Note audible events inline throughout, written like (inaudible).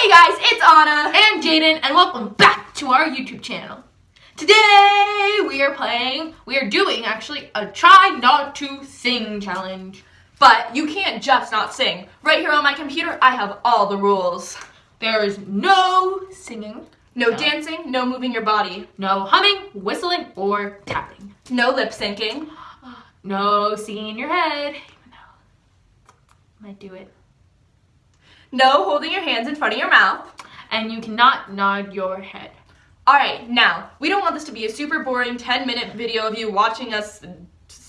Hey guys, it's Anna and Jaden, and welcome back to our YouTube channel. Today we are playing, we are doing actually a try not to sing challenge. But you can't just not sing. Right here on my computer, I have all the rules. There is no singing, No, dancing, no moving your body, no humming, whistling, or tapping. no lip syncing, (gasps) No singing in your head, even though I might do it. No holding your hands in front of your mouth. And you cannot nod your head. Alright, now, we don't want this to be a super boring 10 minute video of you watching us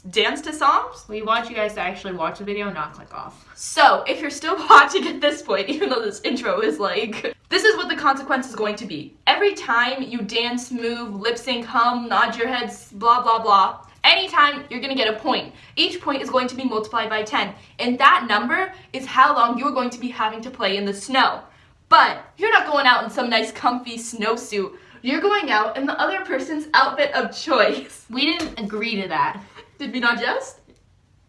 dance to songs. We want you guys to actually watch the video, not click off. So, if you're still (laughs) watching at this point, even though this intro is like, this is what the consequence is going to be. Every time you dance, move, lip sync, hum, nod your heads, blah, blah, blah, anytime you're gonna get a point. Each point is going to be multiplied by 10, and that number is how long you're going to be having to play in the snow. But you're not going out in some nice comfy snowsuit. You're going out in the other person's outfit of choice. (laughs) We didn't agree to that. Did we not just?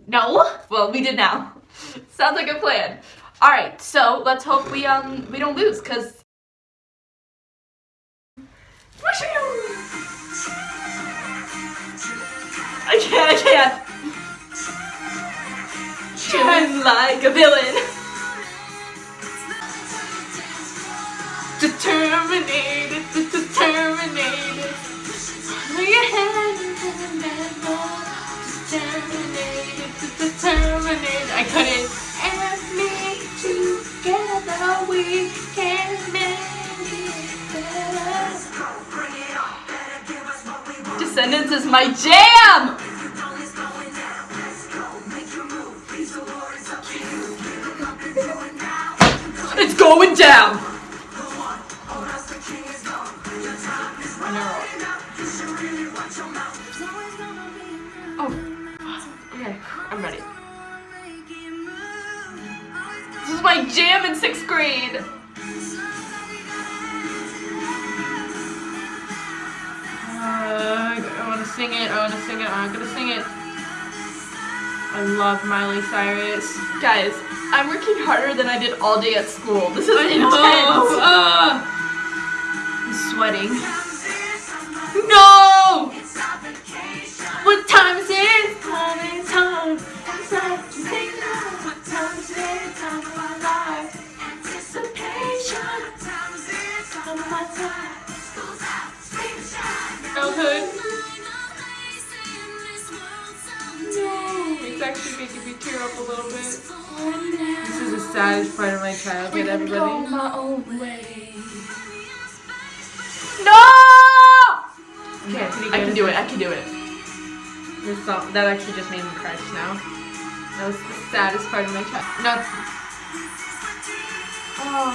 No. Well, we did now. (laughs) Sounds like a plan. All right, so let's hope we um we don't lose, cause. I can't, I can't. Shine like a villain. Determinated, determinated. Descendants is my jam! It's going down! Oh, okay, I'm ready. This is my jam in sixth grade. Sing it. I want to sing it. I'm gonna sing it. I love Miley Cyrus. Guys, I'm working harder than I did all day at school. This is I intense. know. Uh, I'm sweating. Actually making me tear up a little bit. This is the saddest part of my childhood, everybody. my own way. No! Okay, I can do it. I can do it. This song, that actually just made me cry just now. That was the saddest part of my childhood. No. Oh.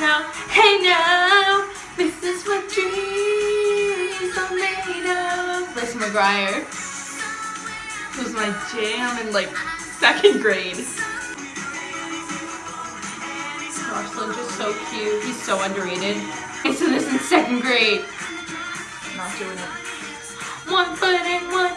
Now, hey now, this is what dreams are made of. Lizzie McGuire. This was my jam in like second grade. Lynch is so cute. He's so underrated. I said this in second grade. Not doing it. One foot in 180,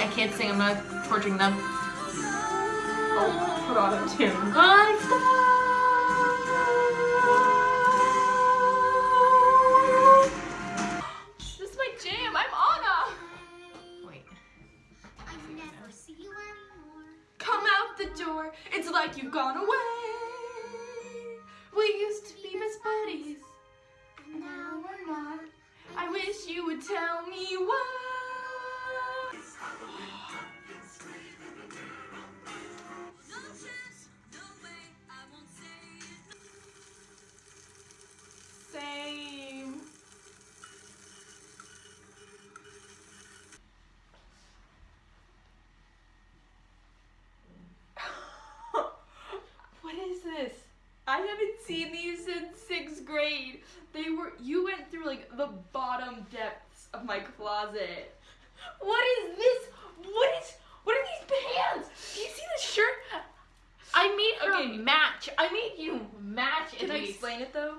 I can't sing, I'm not torturing them. Oh, put on a tune. wish you would tell me why. Same. (laughs) what is this? I haven't seen these in sixth grade. They were, you went like the bottom depths of my closet. What is this? What is? What are these pants? Do you see this shirt? I made her Okay. match. I made you match. Can I least. explain it though?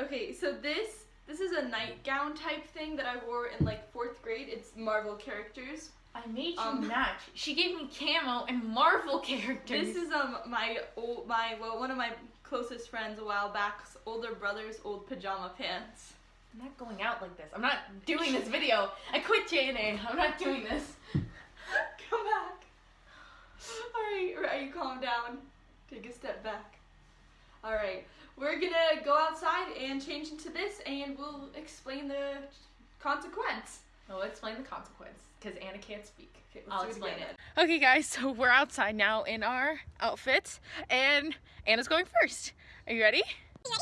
Okay, so this this is a nightgown type thing that I wore in like fourth grade. It's Marvel characters. I made you Um, match. She gave me camo and Marvel characters. This is um my old my well one of my closest friends a while back's older brother's old pajama pants. I'm not going out like this. I'm not doing this video. I quit JNA. I'm not doing this. Come back. Alright, alright, you calm down. Take a step back. Alright, we're gonna go outside and change into this and we'll explain the consequence. I'll explain the consequence because Anna can't speak. Okay, I'll do it explain again. it. Okay, guys, so we're outside now in our outfits, and Anna's going first. Are you ready? All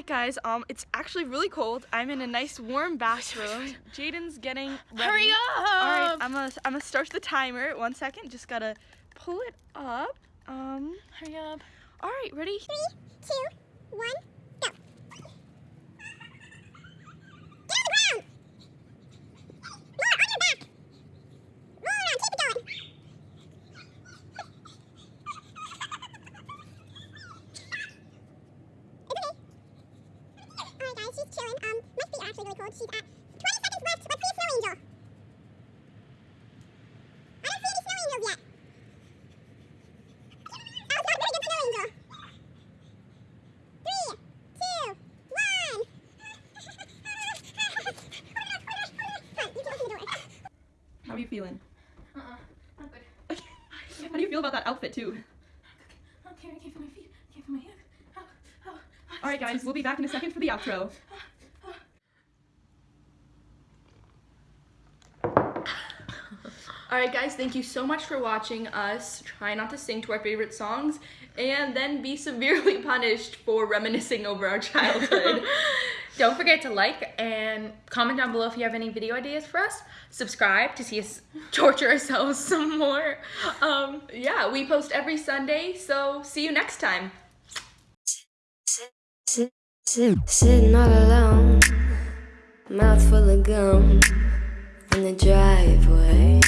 right, guys. Um, it's actually really cold. I'm in a nice warm bathroom. (laughs) Jaden's getting ready. Hurry up! All right, I'm gonna I'm gonna start the timer. One second. Just gotta pull it up. Um. Hurry up. All right, ready? two, one, go. Get on the ground. More on your back. Roll around. Keep it going. It's okay. Alright guys, she's chilling. Um, my feet are actually really cold. She's at 20 seconds left. Let's see a snow angel. I don't see any snow angels yet. Alice, not good against snow angel. Three, two, one. Come on, you can open the door. How are you feeling? Uh-uh. I'm good. How do you feel about that outfit too? Oh, okay, I can't feel my feet. I can't feel my hands. Oh, oh, oh. All right, guys. We'll be back in a second for the outro. All right, guys. Thank you so much for watching us try not to sing to our favorite songs and then be severely (laughs) punished for reminiscing over our childhood. (laughs) Don't forget to like and comment down below if you have any video ideas for us. Subscribe to see us (laughs) torture ourselves (laughs) some more. Um, yeah, we post every Sunday, so see you next time. Sitting all alone, mouth full of gum in the driveway.